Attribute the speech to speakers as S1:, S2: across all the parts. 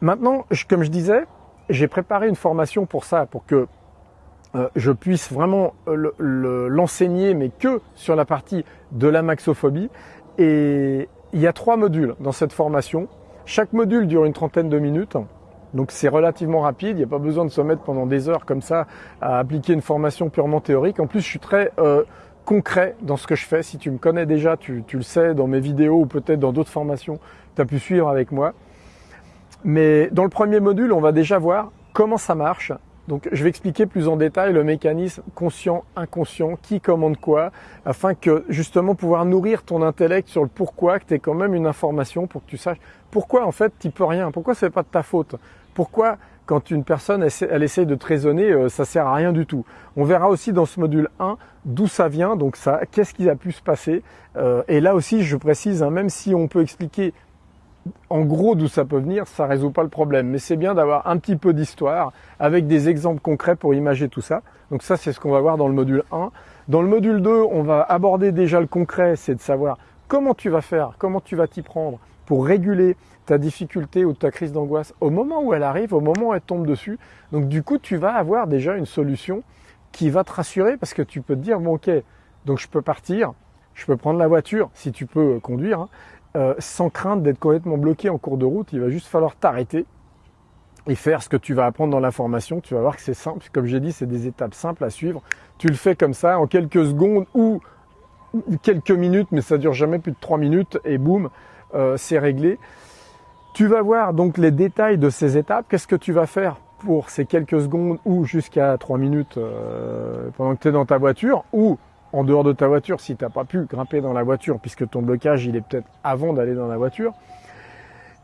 S1: Maintenant, comme je disais, j'ai préparé une formation pour ça, pour que euh, je puisse vraiment l'enseigner, mais que sur la partie de la maxophobie. Et il y a trois modules dans cette formation. Chaque module dure une trentaine de minutes. Donc c'est relativement rapide, il n'y a pas besoin de se mettre pendant des heures comme ça à appliquer une formation purement théorique. En plus, je suis très euh, concret dans ce que je fais. Si tu me connais déjà, tu, tu le sais dans mes vidéos ou peut-être dans d'autres formations, tu as pu suivre avec moi. Mais dans le premier module, on va déjà voir comment ça marche. Donc je vais expliquer plus en détail le mécanisme conscient, inconscient, qui commande quoi, afin que justement pouvoir nourrir ton intellect sur le pourquoi, que tu quand même une information pour que tu saches pourquoi en fait tu peux rien, pourquoi c'est pas de ta faute, pourquoi quand une personne elle, essaye de te raisonner, euh, ça sert à rien du tout? On verra aussi dans ce module 1 d'où ça vient, donc ça, qu'est-ce qui a pu se passer. Euh, et là aussi, je précise, hein, même si on peut expliquer en gros d'où ça peut venir, ça résout pas le problème. Mais c'est bien d'avoir un petit peu d'histoire avec des exemples concrets pour imager tout ça. Donc ça, c'est ce qu'on va voir dans le module 1. Dans le module 2, on va aborder déjà le concret, c'est de savoir comment tu vas faire, comment tu vas t'y prendre pour réguler ta difficulté ou ta crise d'angoisse au moment où elle arrive, au moment où elle tombe dessus. Donc du coup, tu vas avoir déjà une solution qui va te rassurer parce que tu peux te dire, bon ok, donc je peux partir, je peux prendre la voiture si tu peux conduire, hein, euh, sans crainte d'être complètement bloqué en cours de route. Il va juste falloir t'arrêter et faire ce que tu vas apprendre dans la formation. Tu vas voir que c'est simple. Comme j'ai dit, c'est des étapes simples à suivre. Tu le fais comme ça en quelques secondes ou quelques minutes, mais ça dure jamais plus de trois minutes et boum, euh, c'est réglé. Tu vas voir donc les détails de ces étapes. Qu'est-ce que tu vas faire pour ces quelques secondes ou jusqu'à trois minutes euh, pendant que tu es dans ta voiture ou en dehors de ta voiture si tu n'as pas pu grimper dans la voiture puisque ton blocage il est peut-être avant d'aller dans la voiture.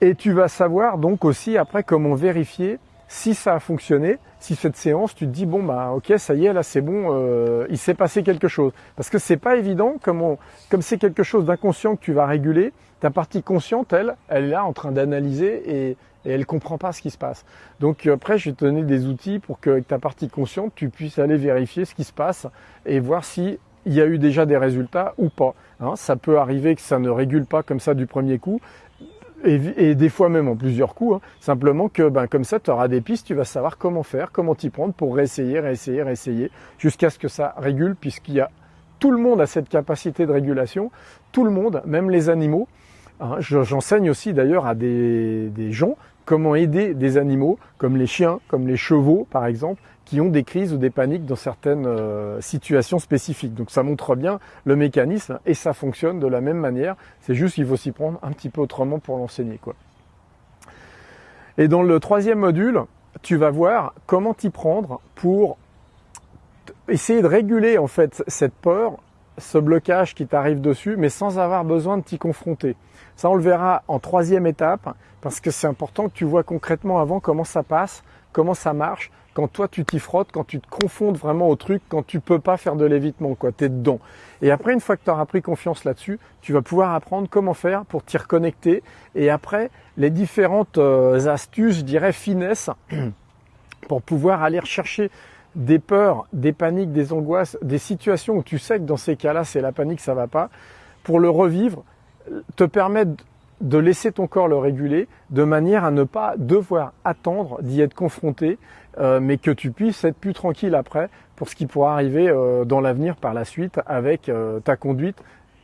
S1: Et tu vas savoir donc aussi après comment vérifier si ça a fonctionné, si cette séance, tu te dis bon bah ok ça y est là c'est bon, euh, il s'est passé quelque chose. Parce que c'est pas évident comme comme c'est quelque chose d'inconscient que tu vas réguler, ta partie consciente elle, elle est là en train d'analyser et, et elle comprend pas ce qui se passe. Donc après je vais te donner des outils pour que avec ta partie consciente tu puisses aller vérifier ce qui se passe et voir si il y a eu déjà des résultats ou pas. Hein. ça peut arriver que ça ne régule pas comme ça du premier coup, et, des fois même en plusieurs coups. Hein. simplement que ben, comme ça, tu auras des pistes, tu vas savoir comment faire, comment t'y prendre pour réessayer, réessayer, réessayer, jusqu'à ce que ça régule, puisqu'il y a tout le monde a cette capacité de régulation, tout le monde, même les animaux. Hein. J'enseigne aussi d'ailleurs à des gens comment aider des animaux, comme les chiens, comme les chevaux par exemple, qui ont des crises ou des paniques dans certaines euh, situations spécifiques. Donc ça montre bien le mécanisme et ça fonctionne de la même manière. C'est juste qu'il faut s'y prendre un petit peu autrement pour l'enseigner. Et dans le troisième module, tu vas voir comment t'y prendre pour essayer de réguler en fait cette peur, ce blocage qui t'arrive dessus, mais sans avoir besoin de t'y confronter. Ça, on le verra en troisième étape, parce que c'est important que tu vois concrètement avant comment ça passe, comment ça marche, quand toi tu t'y frottes, quand tu te confondes vraiment au truc, quand tu peux pas faire de l'évitement, quoi, t'es dedans. Et après, une fois que tu auras pris confiance là-dessus, tu vas pouvoir apprendre comment faire pour t'y reconnecter. Et après, les différentes euh, astuces, je dirais, finesses, pour pouvoir aller rechercher des peurs, des paniques, des angoisses, des situations où tu sais que dans ces cas-là, c'est la panique, ça va pas, pour le revivre, te permettre de laisser ton corps le réguler de manière à ne pas devoir attendre d'y être confronté, euh, mais que tu puisses être plus tranquille après pour ce qui pourra arriver euh, dans l'avenir par la suite avec euh, ta conduite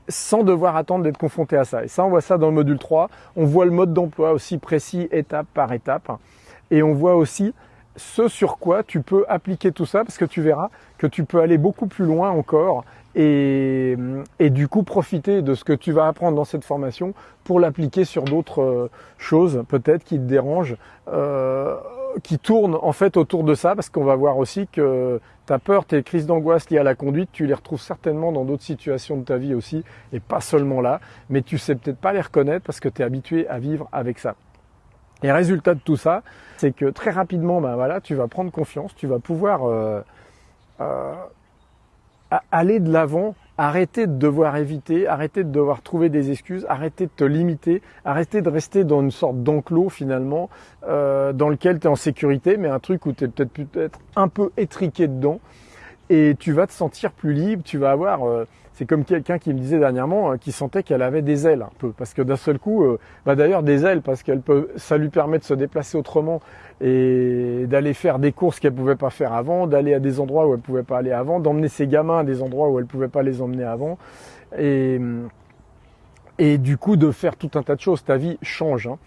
S1: sans devoir attendre d'être confronté à ça. Et ça, on voit ça dans le module 3. On voit le mode d'emploi aussi précis étape par étape. Et on voit aussi ce sur quoi tu peux appliquer tout ça parce que tu verras que tu peux aller beaucoup plus loin encore et, du coup profiter de ce que tu vas apprendre dans cette formation pour l'appliquer sur d'autres euh, choses peut-être qui te dérangent, euh, qui tournent en fait autour de ça parce qu'on va voir aussi que ta peur, tes crises d'angoisse liées à la conduite, tu les retrouves certainement dans d'autres situations de ta vie aussi et pas seulement là, mais tu sais peut-être pas les reconnaître parce que tu es habitué à vivre avec ça. Et résultat de tout ça, c'est que très rapidement, ben voilà, tu vas prendre confiance, tu vas pouvoir euh, euh, aller de l'avant, arrêter de devoir éviter, arrêter de devoir trouver des excuses, arrêter de te limiter, arrêter de rester dans une sorte d'enclos finalement, euh, dans lequel tu es en sécurité, mais un truc où tu es peut-être peut-être un peu étriqué dedans. et tu vas te sentir plus libre, tu vas avoir... Euh, c'est comme quelqu'un qui me disait dernièrement, euh, qui sentait qu'elle avait des ailes un peu, parce que d'un seul coup, euh, bah d'ailleurs des ailes, parce qu'elle peut, ça lui permet de se déplacer autrement et d'aller faire des courses qu'elle pouvait pas faire avant, d'aller à des endroits où elle pouvait pas aller avant, d'emmener ses gamins à des endroits où elle pouvait pas les emmener avant, et et du coup de faire tout un tas de choses. Ta vie change. Hein.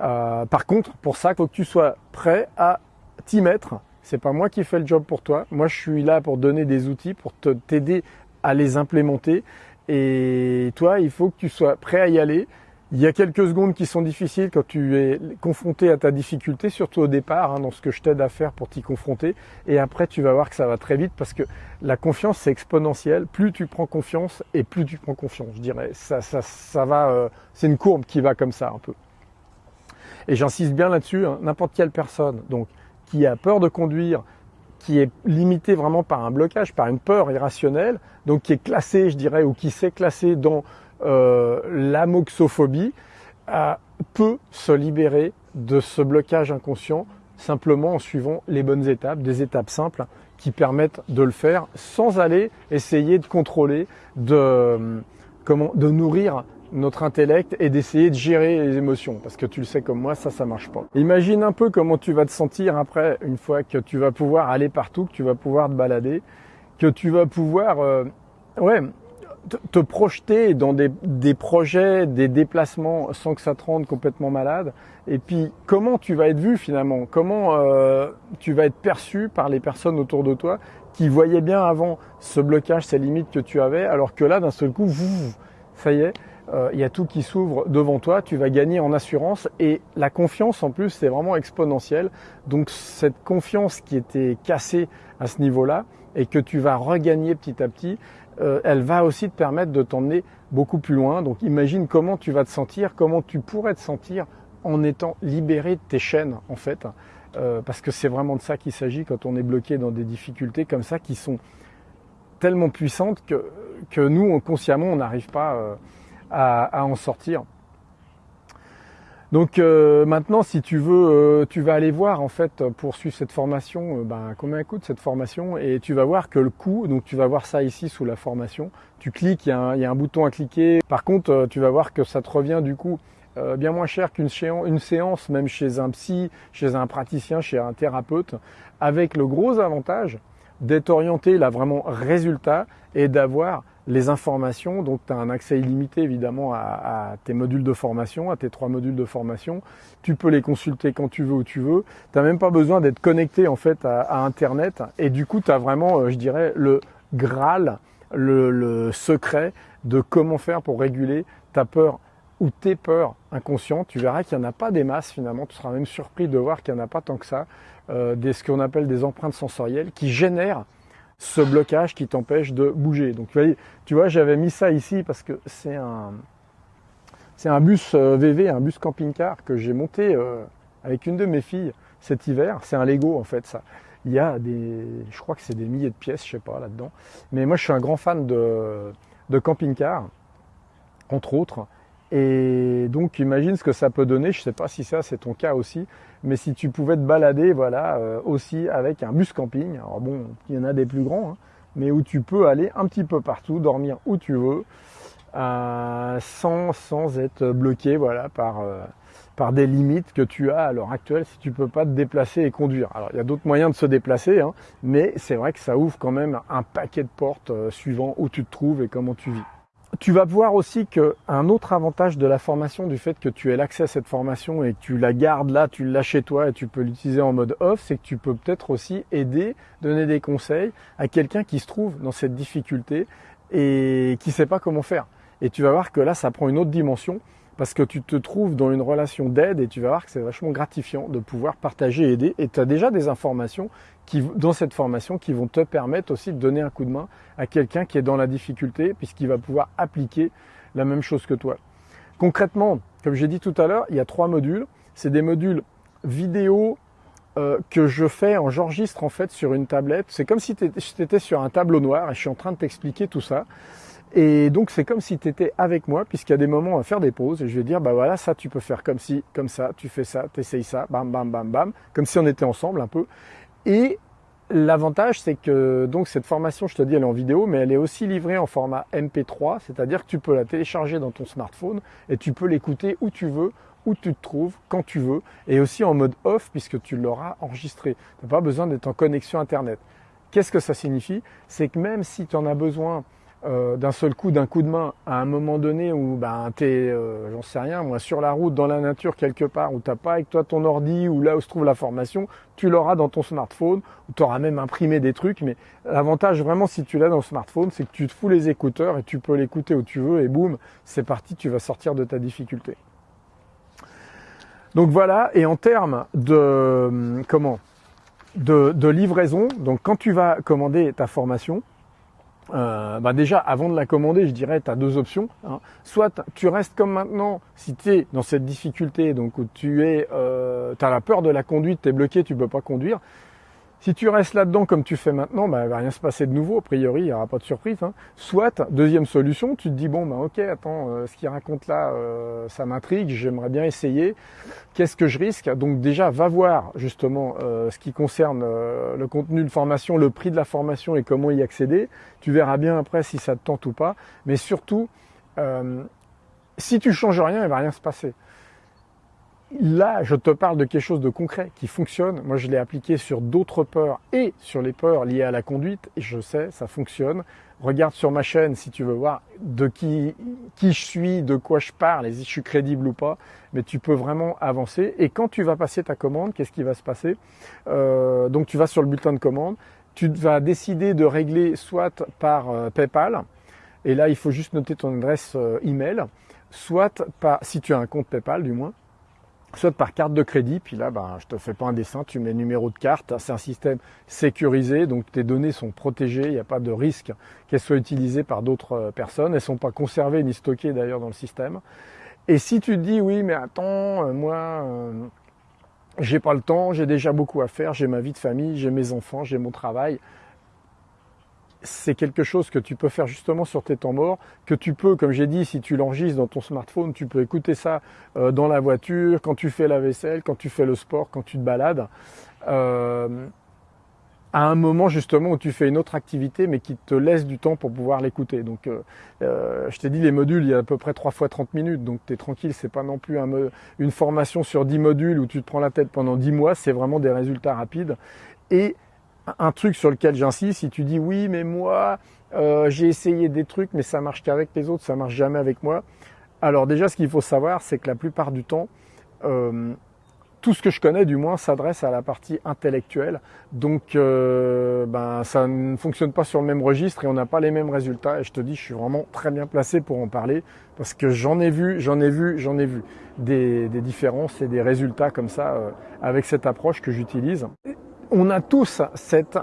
S1: Euh, par contre, pour ça, faut que tu sois prêt à t'y mettre. C'est pas moi qui fais le job pour toi. Moi, je suis là pour donner des outils, pour t'aider à les implémenter. Et toi, il faut que tu sois prêt à y aller. Il y a quelques secondes qui sont difficiles quand tu es confronté à ta difficulté, surtout au départ, hein, dans ce que je t'aide à faire pour t'y confronter. Et après, tu vas voir que ça va très vite parce que la confiance, c'est exponentiel. Plus tu prends confiance et plus tu prends confiance, je dirais. Ça, ça, ça va, euh, c'est une courbe qui va comme ça un peu. Et j'insiste bien là-dessus, hein, n'importe quelle personne donc qui a peur de conduire, qui est limitée vraiment par un blocage, par une peur irrationnelle, donc qui est classée, je dirais, ou qui s'est classée dans euh, l'amoxophobie euh, peut se libérer de ce blocage inconscient simplement en suivant les bonnes étapes, des étapes simples qui permettent de le faire sans aller essayer de contrôler, de, comment, de nourrir notre intellect et d'essayer de gérer les émotions. Parce que tu le sais comme moi, ça, ça marche pas. Imagine un peu comment tu vas te sentir après, une fois que tu vas pouvoir aller partout, que tu vas pouvoir te balader, que tu vas pouvoir, euh, ouais, te projeter dans des, des, projets, des déplacements sans que ça te rende complètement malade. Et puis comment tu vas être vu finalement? Comment euh, tu vas être perçu par les personnes autour de toi qui voyaient bien avant ce blocage, ces limites que tu avais, alors que là d'un seul coup, ça y est, il y a tout qui s'ouvre devant toi, tu vas gagner en assurance et la confiance en plus c'est vraiment exponentiel. Donc cette confiance qui était cassée à ce niveau-là et que tu vas regagner petit à petit, euh, elle va aussi te permettre de t'emmener beaucoup plus loin. Donc imagine comment tu vas te sentir, comment tu pourrais te sentir en étant libéré de tes chaînes en fait. Euh, parce que c'est vraiment de ça qu'il s'agit quand on est bloqué dans des difficultés comme ça qui sont tellement puissantes que, que nous, consciemment, on n'arrive pas euh, à, en sortir. Donc euh, maintenant, si tu veux, euh, tu vas aller voir en fait pour suivre cette formation, euh, ben, combien coûte cette formation et tu vas voir que le coût, donc tu vas voir ça ici sous la formation, tu cliques, il y, a un, bouton à cliquer. Par contre, tu vas voir que ça te revient du coup bien moins cher qu'une une séance, même chez un psy, chez un praticien, chez un thérapeute, avec le gros avantage d'être orienté là vraiment résultat et d'avoir les informations. Donc tu as un accès illimité évidemment à, tes modules de formation, à tes trois modules de formation. Tu peux les consulter quand tu veux où tu veux. Tu n'as même pas besoin d'être connecté en fait à, Internet. Et du coup, tu as vraiment, euh, je dirais, le Graal, le, secret de comment faire pour réguler ta peur ou tes peurs inconscientes. Tu verras qu'il n'y en a pas des masses finalement. Tu seras même surpris de voir qu'il n'y en a pas tant que ça. Euh, des, ce qu'on appelle des empreintes sensorielles qui génèrent ce blocage qui t'empêche de bouger. Donc tu vois, j'avais mis ça ici parce que c'est un, c'est un bus VV, euh, un bus camping-car que j'ai monté euh, avec une de mes filles cet hiver. C'est un Lego en fait ça. Il y a des, je crois que c'est des milliers de pièces, je sais pas là-dedans. Mais moi je suis un grand fan de, de camping-car, entre autres. Et donc imagine ce que ça peut donner. Je sais pas si ça c'est ton cas aussi, mais si tu pouvais te balader, voilà, euh, aussi avec un bus camping. Alors bon, il y en a des plus grands, hein, mais où tu peux aller un petit peu partout, dormir où tu veux, euh, sans sans être bloqué, voilà, par euh, par des limites que tu as à l'heure actuelle si tu peux pas te déplacer et conduire. Alors il y a d'autres moyens de se déplacer, hein, mais c'est vrai que ça ouvre quand même un paquet de portes suivant où tu te trouves et comment tu vis. Tu vas voir aussi qu'un autre avantage de la formation, du fait que tu aies l'accès à cette formation et que tu la gardes là, tu l'as chez toi et tu peux l'utiliser en mode off, c'est que tu peux peut-être aussi aider, donner des conseils à quelqu'un qui se trouve dans cette difficulté et qui ne sait pas comment faire. Et tu vas voir que là, ça prend une autre dimension parce que tu te trouves dans une relation d'aide et tu vas voir que c'est vachement gratifiant de pouvoir partager et aider. Et tu as déjà des informations qui, dans cette formation qui vont te permettre aussi de donner un coup de main à quelqu'un qui est dans la difficulté puisqu'il va pouvoir appliquer la même chose que toi. Concrètement, comme j'ai dit tout à l'heure, il y a trois modules. C'est des modules vidéo euh, que je fais, en j'enregistre en fait sur une tablette. C'est comme si tu étais sur un tableau noir et je suis en train de t'expliquer tout ça. Et donc c'est comme si tu étais avec moi, puisqu'il y a des moments à faire des pauses, et je vais dire, bah voilà, ça tu peux faire comme si, comme ça, tu fais ça, tu essayes ça, bam, bam, bam, bam, comme si on était ensemble un peu. Et L'avantage, c'est que donc cette formation, je te dis, elle est en vidéo, mais elle est aussi livrée en format MP3, c'est-à-dire que tu peux la télécharger dans ton smartphone et tu peux l'écouter où tu veux, où tu te trouves, quand tu veux, et aussi en mode off puisque tu l'auras enregistré. Tu n'as pas besoin d'être en connexion Internet. Qu'est-ce que ça signifie? C'est que même si tu en as besoin euh, d'un seul coup, d'un coup de main, à un moment donné où ben, tu es, euh, j'en sais rien, moi, sur la route, dans la nature, quelque part, où tu n'as pas avec toi ton ordi, ou là où se trouve la formation, tu l'auras dans ton smartphone, ou tu auras même imprimé des trucs, mais l'avantage vraiment si tu l'as dans le smartphone, c'est que tu te fous les écouteurs et tu peux l'écouter où tu veux, et boum, c'est parti, tu vas sortir de ta difficulté. Donc voilà, et en termes de comment? De, de livraison, donc quand tu vas commander ta formation, euh, bah déjà, avant de la commander, je dirais, tu as deux options. Hein. Soit tu restes comme maintenant, si tu es dans cette difficulté, donc tu es, euh, as la peur de la conduite, tu es bloqué, tu peux pas conduire. Si tu restes là-dedans comme tu fais maintenant, bah, il va rien se passer de nouveau. A priori, il n'y aura pas de surprise. Hein. Soit, deuxième solution, tu te dis bon, bah ok, attends, euh, ce qu'il raconte là, euh, ça m'intrigue, j'aimerais bien essayer. Qu'est-ce que je risque? Donc déjà, va voir justement euh, ce qui concerne le contenu de formation, le prix de la formation et comment y accéder. Tu verras bien après si ça te tente ou pas. Mais surtout, si tu changes rien, il va rien se passer. Là, je te parle de quelque chose de concret qui fonctionne. Moi, je l'ai appliqué sur d'autres peurs et sur les peurs liées à la conduite. Et je sais, ça fonctionne. Regarde sur ma chaîne si tu veux voir de qui, qui je suis, de quoi je parle et si je suis crédible ou pas. Mais tu peux vraiment avancer. Et quand tu vas passer ta commande, qu'est-ce qui va se passer? Euh, Donc, tu vas sur le bulletin de commande. Tu vas décider de régler soit par euh, PayPal. Et là, il faut juste noter ton adresse euh, email. Soit par, si tu as un compte PayPal du moins soit par carte de crédit, puis là, ben, je te fais pas un dessin, tu mets numéro de carte, c'est un système sécurisé, donc tes données sont protégées, il n'y a pas de risque qu'elles soient utilisées par d'autres euh, personnes, elles ne sont pas conservées ni stockées d'ailleurs dans le système. Et si tu te dis, oui, mais attends, euh, moi, euh, j'ai pas le temps, j'ai déjà beaucoup à faire, j'ai ma vie de famille, j'ai mes enfants, j'ai mon travail, c'est quelque chose que tu peux faire justement sur tes temps morts, que tu peux, comme j'ai dit, si tu l'enregistres dans ton smartphone, tu peux écouter ça euh, dans la voiture, quand tu fais la vaisselle, quand tu fais le sport, quand tu te balades. Euh, à un moment justement où tu fais une autre activité mais qui te laisse du temps pour pouvoir l'écouter. Donc euh, je t'ai dit les modules, il y a à peu près 3 fois 30 minutes, donc tu es tranquille, c'est pas non plus une formation sur 10 modules où tu te prends la tête pendant 10 mois, c'est vraiment des résultats rapides. Et un truc sur lequel j'insiste, si tu dis oui, mais moi, euh, j'ai essayé des trucs, mais ça marche qu'avec les autres, ça marche jamais avec moi. Alors déjà, ce qu'il faut savoir, c'est que la plupart du temps, euh, tout ce que je connais, du moins, s'adresse à la partie intellectuelle. Donc, euh, ben, ça ne fonctionne pas sur le même registre et on n'a pas les mêmes résultats. Et je te dis, je suis vraiment très bien placé pour en parler parce que j'en ai vu, j'en ai vu, j'en ai vu des, des, différences et des résultats comme ça avec cette approche que j'utilise on a tous cette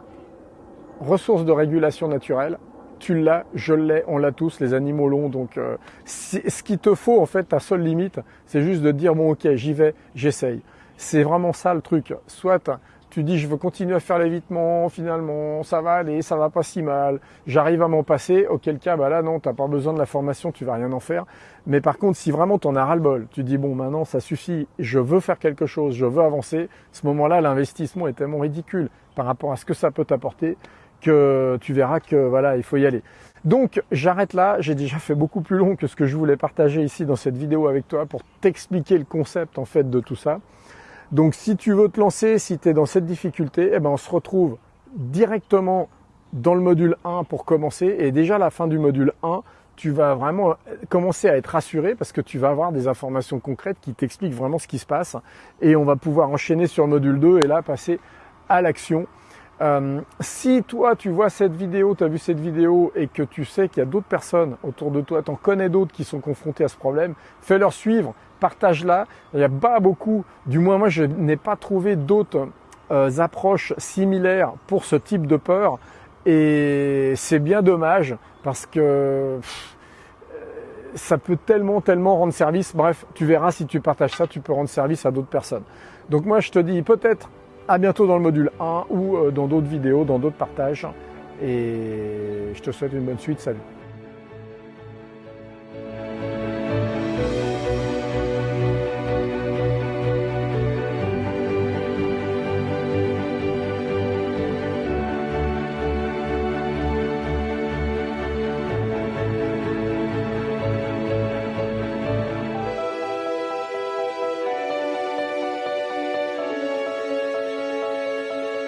S1: ressource de régulation naturelle. Tu l'as, je l'ai, on l'a tous, les animaux l'ont. Donc, euh, ce qu'il te faut, en fait, ta seule limite, c'est juste de dire bon, ok, j'y vais, j'essaye. C'est vraiment ça le truc. Soit tu dis je veux continuer à faire l'évitement, finalement ça va aller, ça va pas si mal, j'arrive à m'en passer, auquel cas bah là non, t'as pas besoin de la formation, tu vas rien en faire. Mais par contre, si vraiment t'en as ras le bol, tu dis bon maintenant ça suffit, je veux faire quelque chose, je veux avancer, ce moment-là l'investissement est tellement ridicule par rapport à ce que ça peut t'apporter que tu verras que voilà, il faut y aller. Donc j'arrête là, j'ai déjà fait beaucoup plus long que ce que je voulais partager ici dans cette vidéo avec toi pour t'expliquer le concept en fait de tout ça. Donc si tu veux te lancer, si tu es dans cette difficulté, eh ben on se retrouve directement dans le module 1 pour commencer. Et déjà à la fin du module 1, tu vas vraiment commencer à être rassuré parce que tu vas avoir des informations concrètes qui t'expliquent vraiment ce qui se passe. Et on va pouvoir enchaîner sur le module 2 et là passer à l'action. Euh, si toi tu vois cette vidéo, tu as vu cette vidéo et que tu sais qu'il y a d'autres personnes autour de toi, tu en connais d'autres qui sont confrontés à ce problème, fais-leur suivre, partage-la. Il n'y a pas beaucoup, du moins moi je n'ai pas trouvé d'autres euh, approches similaires pour ce type de peur. Et c'est bien dommage parce que euh, ça peut tellement, tellement rendre service. Bref, tu verras si tu partages ça, tu peux rendre service à d'autres personnes. Donc moi je te dis peut-être à bientôt dans le module 1 ou euh, dans d'autres vidéos, dans d'autres partages. Et je te souhaite une bonne suite. Salut